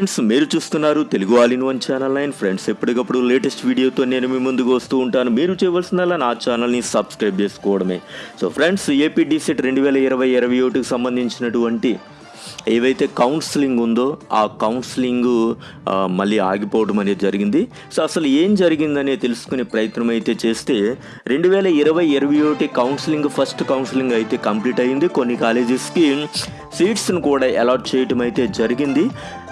Friends మీరు చూస్తున్నారు Telugu all in one channel nine. Friends ఎప్పటికప్పుడు లేటెస్ట్ వీడియోతో నేను మీ ముందుకు వస్తూ ఉంటాను. మీరు చేయవలసిందల్లా నా ఛానల్ని సబ్స్క్రైబ్ చేసుకోవడమే. సో ఫ్రెండ్స్ ఏపీ డిసెట్ రెండు వేల ఇరవై ఇరవై ఒకటికి సంబంధించినటువంటి ఏవైతే కౌన్సిలింగ్ ఉందో ఆ కౌన్సిలింగ్ మళ్ళీ ఆగిపోవడం అనేది జరిగింది. సో అసలు ఏం జరిగిందనే తెలుసుకునే ప్రయత్నం అయితే చేస్తే రెండు వేల ఇరవై ఇరవై ఒకటి కౌన్సిలింగ్ ఫస్ట్ కౌన్సిలింగ్ అయితే కంప్లీట్ అయింది. కొన్ని కాలేజెస్కి సీట్స్ను కూడా అలాట్ చేయటం అయితే జరిగింది.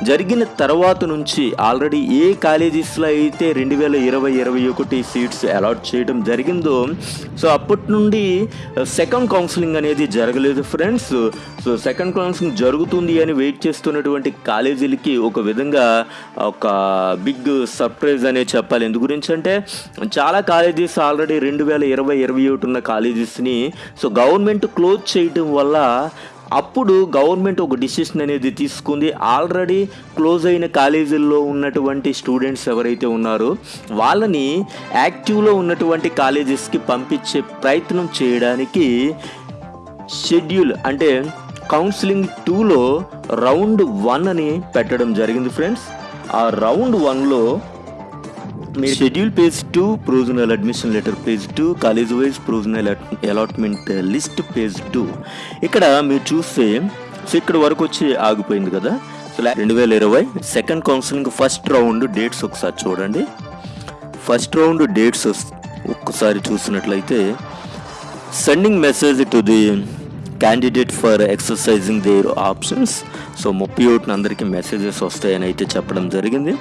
జరిగిన తర్వాత నుంచి ఆల్రెడీ ఏ కాలేజెస్లో అయితే రెండు వేల ఇరవై ఇరవై ఒకటి సీట్స్ అలాట్ చేయడం జరిగిందో సో అప్పటి నుండి సెకండ్ కౌన్సిలింగ్ అనేది జరగలేదు ఫ్రెండ్స్ సో సెకండ్ కౌన్సిలింగ్ జరుగుతుంది అని వెయిట్ చేస్తున్నటువంటి కాలేజీలకి ఒక విధంగా ఒక బిగ్ సర్ప్రైజ్ అనే చెప్పాలి. ఎందు గురించి అంటే చాలా కాలేజెస్ ఆల్రెడీ రెండు వేల ఇరవై ఇరవై ఒకటి ఉన్న కాలేజెస్ని సో గవర్నమెంట్ క్లోజ్ చేయటం వల్ల అప్పుడు గవర్నమెంట్ ఒక డిసిషన్ అనేది తీసుకుంది. ఆల్రెడీ క్లోజ్ అయిన కాలేజీల్లో ఉన్నటువంటి స్టూడెంట్స్ ఎవరైతే ఉన్నారో వాళ్ళని యాక్టివ్లో ఉన్నటువంటి కాలేజెస్కి పంపించే ప్రయత్నం చేయడానికి షెడ్యూల్ అంటే కౌన్సిలింగ్ టూలో రౌండ్ వన్ అని పెట్టడం జరిగింది ఫ్రెండ్స్ ఆ రౌండ్ వన్లో మీ schedule page two provisional admission letter page two college wise provisional allotment list page two ఇక్కడ మీరు చూస్తే సో ఇక్కడ వరకు వచ్చి ఆగిపోయింది కదా. సో రెండు వేల ఇరవై second counselling first round dates ఒకసారి చూడండి. ఫస్ట్ రౌండ్ డేట్స్ ఒక్కసారి చూసినట్లయితే sending message to the candidate for exercising their options so ముప్పై ఒకటిన అందరికీ మెసేజెస్ వస్తాయని అయితే చెప్పడం జరిగింది.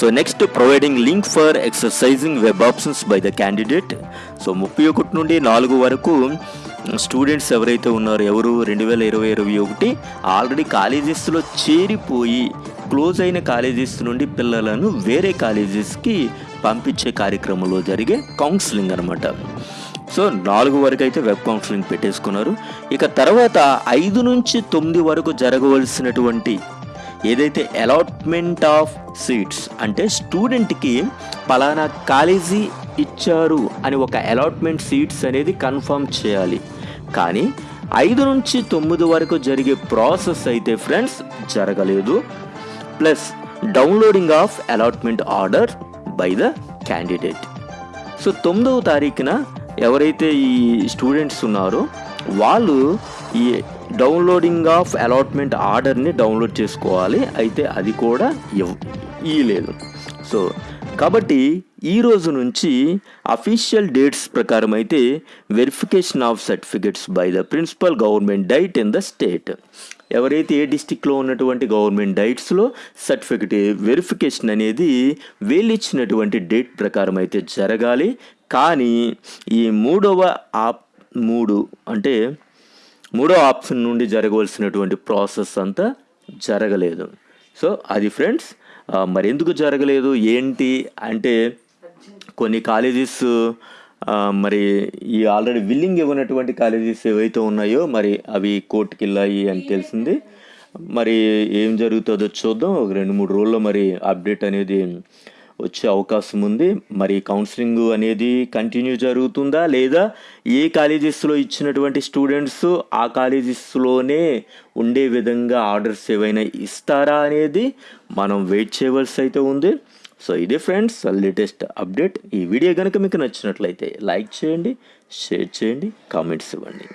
So next providing link for exercising web options by the candidate so ముప్పై ఒకటి నుండి నాలుగు వరకు స్టూడెంట్స్ ఎవరైతే ఉన్నారో ఎవరు? రెండు వేల ఇరవై ఇరవై ఒకటి. ఆల్రెడీ కాలేజెస్లో చేరిపోయి క్లోజ్ అయిన కాలేజెస్ నుండి పిల్లలను వేరే కాలేజెస్కి పంపించే కార్యక్రమంలో జరిగే కౌన్సిలింగ్ అనమాట సో నాలుగు వరకు అయితే వెబ్ కౌన్సిలింగ్ పెట్టేసుకున్నారు. ఇక తర్వాత ఐదు నుంచి తొమ్మిది వరకు జరగవలసినటువంటి ఏదైతే అలాట్మెంట్ ఆఫ్ సీట్స్ అంటే స్టూడెంట్కి పలానా కాలేజీ ఇచ్చారు అని ఒక అలాట్మెంట్ సీట్స్ అనేది కన్ఫర్మ్ చేయాలి. కానీ ఐదు నుంచి తొమ్మిది వరకు జరిగే ప్రాసెస్ అయితే ఫ్రెండ్స్ జరగలేదు. Plus downloading of allotment order by the candidate so తొమ్మిదవ తారీఖున ఎవరైతే ఈ స్టూడెంట్స్ ఉన్నారో వాళ్ళు ఈ డౌన్లోడింగ్ ఆఫ్ అలాట్మెంట్ ఆర్డర్ని డౌన్లోడ్ చేసుకోవాలి. అయితే అది కూడా ఇవ్వలేదు సో కాబట్టి ఈ రోజు నుంచి అఫీషియల్ డేట్స్ ప్రకారం అయితే verification of certificates by the principal government DIET in the state ఎవరైతే ఏ డిస్టిక్లో ఉన్నటువంటి గవర్నమెంట్ డైట్స్లో సర్టిఫికెట్ వెరిఫికేషన్ అనేది వీళ్ళు ఇచ్చినటువంటి డేట్ ప్రకారం అయితే జరగాలి. కానీ ఈ మూడవ ఆప్ మూడు అంటే మూడో ఆప్షన్ నుండి జరగవలసినటువంటి ప్రాసెస్ అంతా జరగలేదు. సో అది ఫ్రెండ్స్ మరెందుకు మరి ఎందుకు జరగలేదు? ఏంటి? అంటే కొన్ని కాలేజెస్ మరి ఈ ఆల్రెడీ విల్లింగ్ ఇవ్వనటువంటి కాలేజెస్ ఏవైతే ఉన్నాయో మరి అవి కోర్టుకి వెళ్ళాయి అని తెలిసింది. మరి ఏం జరుగుతుందో చూద్దాం. ఒక రెండు మూడు రోజుల్లో మరి అప్డేట్ అనేది వచ్చే అవకాశం ఉంది. మరి కౌన్సిలింగ్ అనేది కంటిన్యూ జరుగుతుందా లేదా? ఏ కాలేజెస్లో ఇచ్చినటువంటి స్టూడెంట్స్ ఆ కాలేజెస్లోనే ఉండే విధంగా ఆర్డర్స్ ఏవైనా ఇస్తారా అనేది మనం వెయిట్ చేయవలసి అయితే ఉంది. సో ఇదే ఫ్రెండ్స్ లేటెస్ట్ అప్డేట్. ఈ వీడియో కనుక మీకు నచ్చినట్లయితే లైక్ చేయండి షేర్ చేయండి కామెంట్స్ ఇవ్వండి.